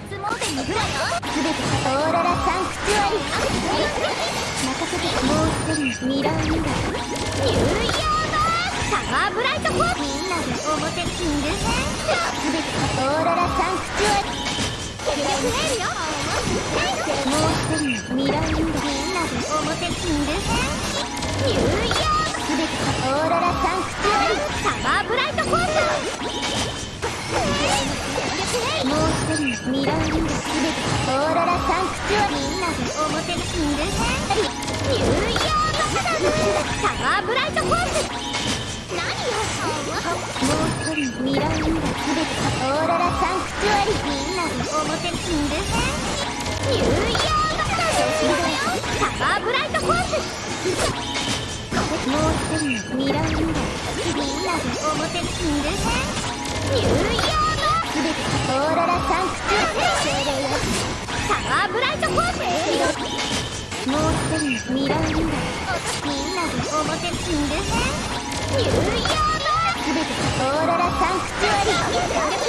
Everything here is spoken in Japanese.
てに行くわよ全てオーロラサンクチュアリ任せてもう一人ミラーミラーニューヨークサマーブライトみんなで表キング編全てオーロラサンクチュアリ結局エールよもう。一人ミラーミラーミラーリンダすべてオーロラサンクチュアリみんなで表のキング編ニューヨークサブサマーブライトフォース何よもう一人ミラーリンダすべてオーロラサンクチュアリみんなで表のキング編ニューヨークサマーブライトフォースもう一人ミラーリンダみんなで表のキング編ニューヨーみんなで表進んでせんニューヨーク全てオーロラサンクチュアリ